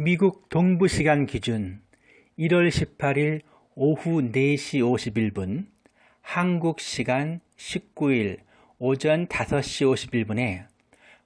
미국 동부시간 기준 1월 18일 오후 4시 51분 한국시간 19일 오전 5시 51분에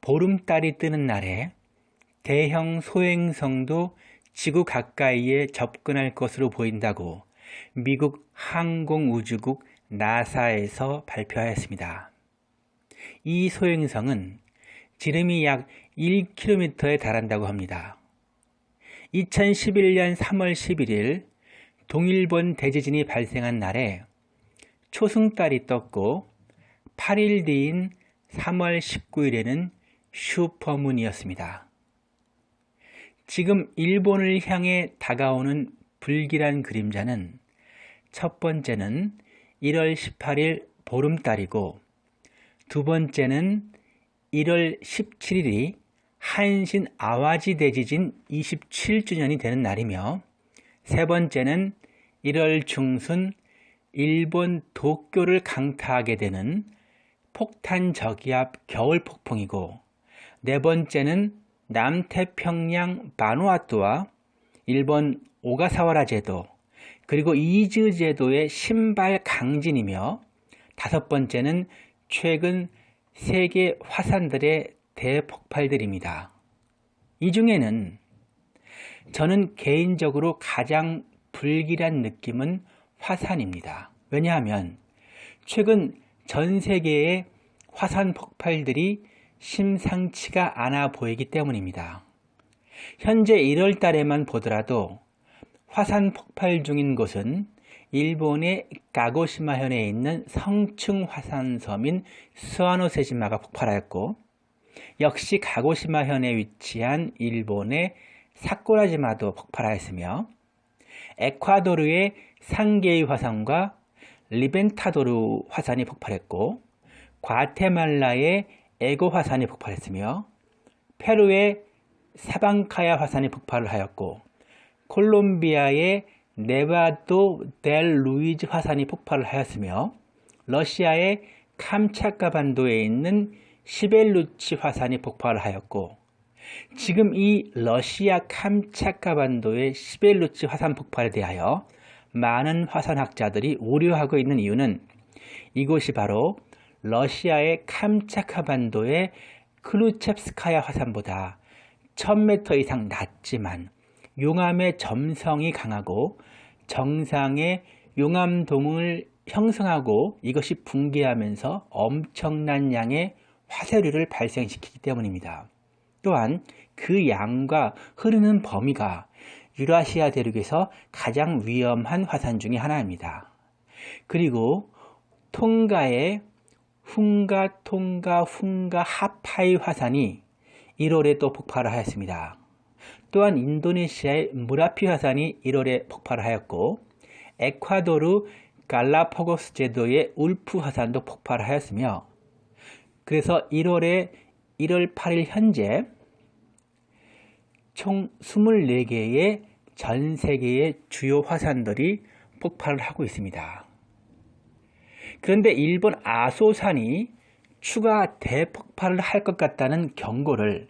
보름달이 뜨는 날에 대형 소행성도 지구 가까이에 접근할 것으로 보인다고 미국 항공우주국 나사에서 발표하였습니다. 이 소행성은 지름이 약 1km에 달한다고 합니다. 2011년 3월 11일 동일본 대지진이 발생한 날에 초승달이 떴고 8일 뒤인 3월 19일에는 슈퍼문이었습니다. 지금 일본을 향해 다가오는 불길한 그림자는 첫 번째는 1월 18일 보름달이고 두 번째는 1월 17일이 한신 아와지 대지진 27주년이 되는 날이며 세 번째는 1월 중순 일본 도쿄를 강타하게 되는 폭탄 저기압 겨울 폭풍이고 네 번째는 남태평양 바누아투와 일본 오가사와라 제도 그리고 이즈 제도의 신발 강진이며 다섯 번째는 최근 세계 화산들의 대폭발들입니다. 이 중에는 저는 개인적으로 가장 불길한 느낌은 화산입니다. 왜냐하면 최근 전 세계의 화산 폭발들이 심상치가 않아 보이기 때문입니다. 현재 1월 달에만 보더라도 화산 폭발 중인 곳은 일본의 가고시마현에 있는 성층 화산섬인 스와노세지마가 폭발하였고 역시 가고시마현에 위치한 일본의 사쿠라지마도 폭발하였으며 에콰도르의 상게이 화산과 리벤타도르 화산이 폭발했고 과테말라의 에고 화산이 폭발했으며 페루의 사방카야 화산이 반발을 하였고 콜롬비아의 네바도 델 루이즈 화산이 폭발을 하였으며 러시아의 캄차카 반도에 있는 시벨루치 화산이 폭발을 하였고 지금 이 러시아 캄차카 반도의 시벨루치 화산 폭발에 대하여 많은 화산학자들이 우려하고 있는 이유는 이곳이 바로 러시아의 캄차카 반도의 크루첵스카야 화산보다 1000m 이상 낮지만 용암의 점성이 강하고 정상의 용암동을 형성하고 이것이 붕괴하면서 엄청난 양의 화쇄류를 발생시키기 때문입니다. 또한 그 양과 흐르는 범위가 유라시아 대륙에서 가장 위험한 화산 중의 하나입니다. 그리고 통가의 훈가, 통가, 훈가, 하파이 화산이 1월에 또 폭발을 하였습니다. 또한 인도네시아의 무라피 화산이 1월에 폭발을 하였고 에콰도르 갈라파고스 제도의 울프 화산도 폭발을 하였으며 그래서 1월에 1월 8일 현재 총 24개의 전 세계의 주요 화산들이 폭발을 하고 있습니다. 그런데 일본 아소산이 추가 대폭발을 할 것 같다는 경고를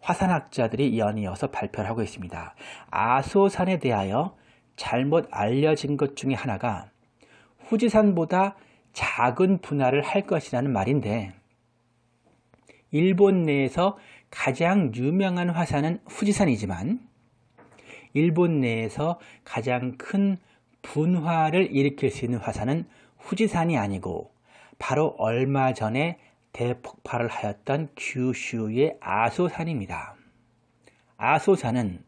화산학자들이 연이어서 발표를 하고 있습니다. 아소산에 대하여 잘못 알려진 것 중에 하나가 후지산보다 작은 분할을 할 것이라는 말인데 일본 내에서 가장 유명한 화산은 후지산이지만 일본 내에서 가장 큰 분화를 일으킬 수 있는 화산은 후지산이 아니고 바로 얼마 전에 대폭발을 하였던 규슈의 아소산입니다. 아소산은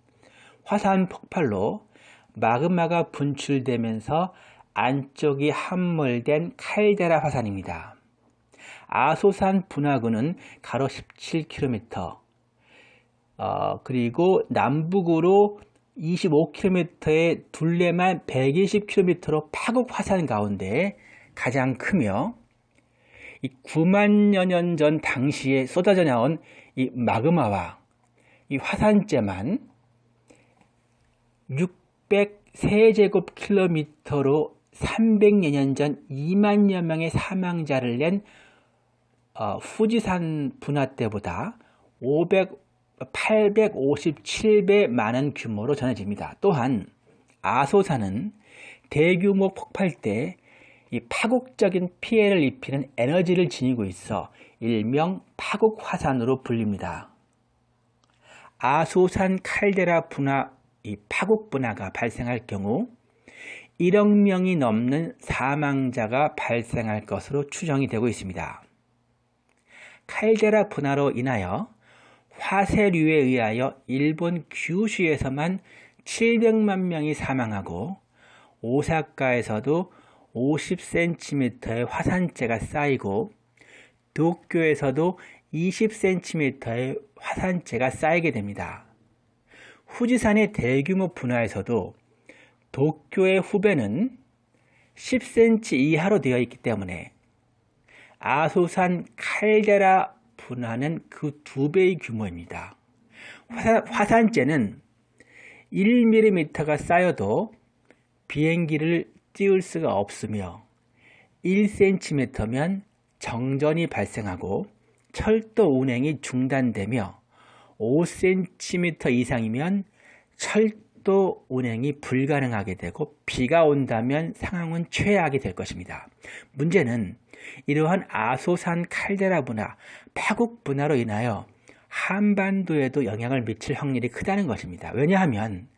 화산 폭발로 마그마가 분출되면서 안쪽이 함몰된 칼데라 화산입니다. 아소산 분화구는 가로 17km 어, 그리고 남북으로 25km의 둘레만 120km로 파국 화산 가운데 가장 크며 이 9만여 년 전 당시에 쏟아져 나온 이 마그마와 이 화산재만 600세제곱킬로미터로 300여 년 전 2만여 명의 사망자를 낸 어, 후지산 분화 때보다 857배 많은 규모로 전해집니다. 또한 아소산은 대규모 폭발 때 이 파국적인 피해를 입히는 에너지를 지니고 있어 일명 파국화산으로 불립니다. 아소산 칼데라 분화, 이 파국 분화가 발생할 경우 1억 명이 넘는 사망자가 발생할 것으로 추정이 되고 있습니다. 칼데라 분화로 인하여 화쇄류에 의하여 일본 규슈에서만 700만 명이 사망하고 오사카에서도 50cm의 화산재가 쌓이고 도쿄에서도 20cm의 화산재가 쌓이게 됩니다. 후지산의 대규모 분화에서도 도쿄의 후배는 10cm 이하로 되어 있기 때문에 아소산 칼데라 분화는 그 두 배의 규모입니다. 화산, 재는 1mm가 쌓여도 비행기를 띄울 수가 없으며 1cm면 정전이 발생하고 철도 운행이 중단되며 5cm 이상이면 철도 운행이 불가능하게 되고 비가 온다면 상황은 최악이 될 것입니다. 문제는 이러한 아소산 칼데라 분화, 파국 분화로 인하여 한반도에도 영향을 미칠 확률이 크다는 것입니다. 왜냐하면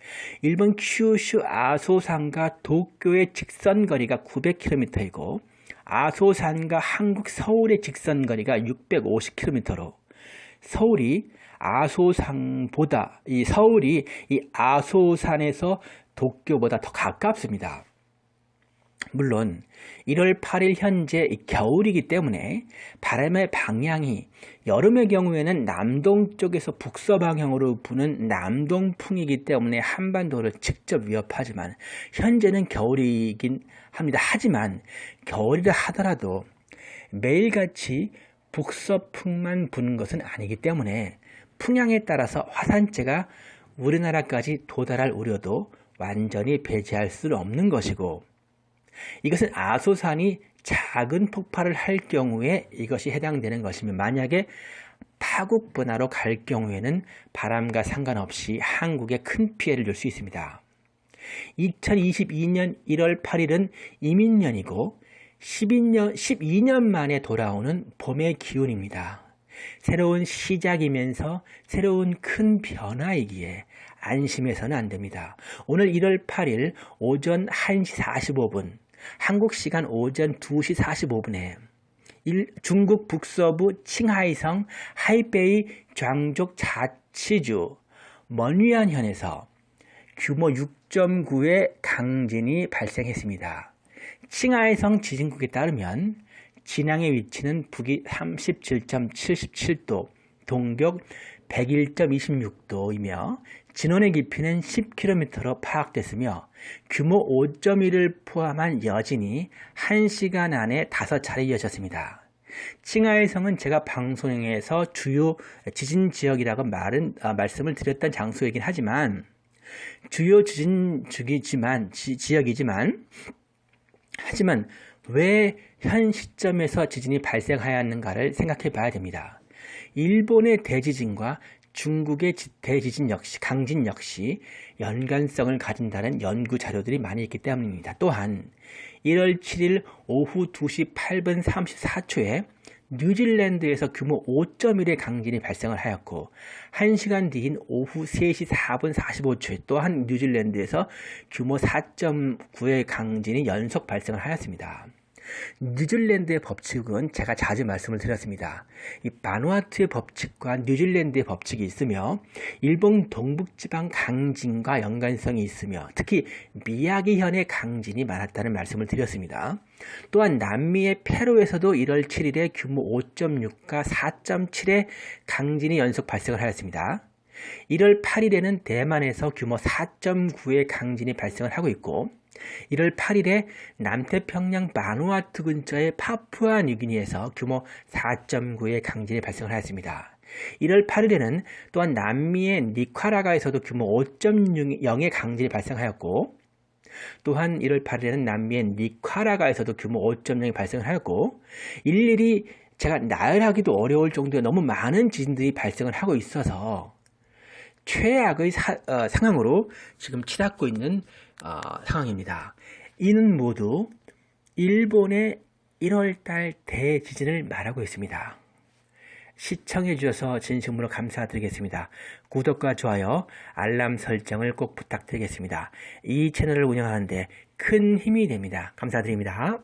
일본 큐슈 아소산과 도쿄의 직선 거리가 900km이고 아소산과 한국 서울의 직선 거리가 650km로 서울이 아소산보다 이 서울이 이 아소산에서 도쿄보다 더 가깝습니다. 물론 1월 8일 현재 겨울이기 때문에 바람의 방향이 여름의 경우에는 남동 쪽에서 북서 방향으로 부는 남동풍이기 때문에 한반도를 직접 위협하지만 현재는 겨울이긴 합니다. 하지만 겨울이라 하더라도 매일같이 북서풍만 부는 것은 아니기 때문에 풍향에 따라서 화산재가 우리나라까지 도달할 우려도 완전히 배제할 수는 없는 것이고 이것은 아소산이 작은 폭발을 할 경우에 이것이 해당되는 것이면 만약에 파국 분화로 갈 경우에는 바람과 상관없이 한국에 큰 피해를 줄 수 있습니다. 2022년 1월 8일은 이민년이고 12년, 12년 만에 돌아오는 봄의 기운입니다. 새로운 시작이면서 새로운 큰 변화이기에 안심해서는 안 됩니다. 오늘 1월 8일 오전 1시 45분 한국 시간 오전 2시 45분에 중국 북서부 칭하이성 하이베이 장족 자치주 먼위안현에서 규모 6.9의 강진이 발생했습니다. 칭하이성 지진국에 따르면 진앙의 위치는 북위 37.77도, 동벽 101.26도이며 진원의 깊이는 10km로 파악됐으며 규모 5.1을 포함한 여진이 1시간 안에 5차례 이어졌습니다. 칭하이성은 제가 방송에서 주요 지진 지역이라고 말은, 아, 말씀을 드렸던 장소이긴 하지만 주요 지진 주기지만 지, 지역이지만 하지만 왜 현 시점에서 지진이 발생하였는가를 생각해 봐야 됩니다. 일본의 대지진과 중국의 대지진 역시 강진 역시 연관성을 가진다는 연구 자료들이 많이 있기 때문입니다. 또한 1월 7일 오후 2시 8분 34초에 뉴질랜드에서 규모 5.1의 강진이 발생을 하였고 1시간 뒤인 오후 3시 4분 45초에 또한 뉴질랜드에서 규모 4.9의 강진이 연속 발생을 하였습니다. 뉴질랜드의 법칙은 제가 자주 말씀을 드렸습니다. 이 바누아투의 법칙과 뉴질랜드의 법칙이 있으며 일본 동북지방 강진과 연관성이 있으며 특히 미야기현의 강진이 많았다는 말씀을 드렸습니다. 또한 남미의 페루에서도 1월 7일에 규모 5.6과 4.7의 강진이 연속 발생을 하였습니다. 1월 8일에는 대만에서 규모 4.9의 강진이 발생을 하고 있고 1월 8일에 남태평양 바누아투 근처의 파푸아 뉴기니에서 규모 4.9의 강진이 발생을 하였습니다. 1월 8일에는 또한 남미의 니카라가에서도 규모 5.0의 강진이 발생하였고 또한 1월 8일에는 남미의 니카라가에서도 규모 5.0이 발생을 하였고 일일이 제가 나열하기도 어려울 정도의 너무 많은 지진들이 발생을 하고 있어서 최악의 사- 어, 상황으로 지금 치닫고 있는 어, 상황입니다. 이는 모두 일본의 1월달 대지진을 말하고 있습니다. 시청해 주셔서 진심으로 감사드리겠습니다. 구독과 좋아요, 알람 설정을 꼭 부탁드리겠습니다. 이 채널을 운영하는데 큰 힘이 됩니다. 감사드립니다.